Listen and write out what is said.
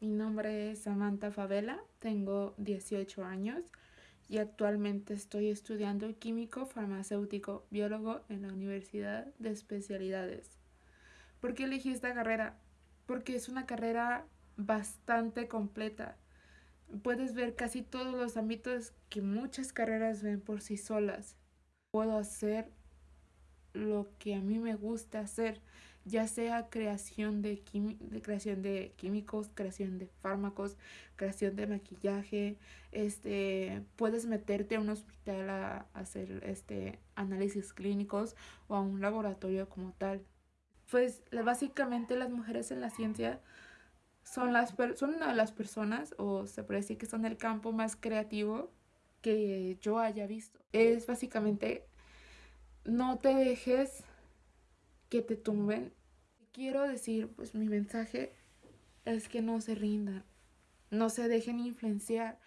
Rosa Favela, tengo 18 años y actualmente estoy estudiando químico farmacéutico biólogo en la Universidad de Especialidades. ¿Por qué elegí esta carrera? Porque es una carrera bastante completa. Puedes ver casi todos los ámbitos que muchas carreras ven por sí solas. Puedo hacer lo que a mí me gusta hacer, ya sea creación de, de, creación de químicos, creación de fármacos, creación de maquillaje, este, puedes meterte a un hospital a, hacer este, análisis clínicos o a un laboratorio como tal. Pues básicamente las mujeres en la ciencia son, las son una de las personas, o se puede decir que son el campo más creativo que yo haya visto. Es básicamente no te dejes que te tumben. Quiero decir, pues mi mensaje es que no se rindan, no se dejen influenciar.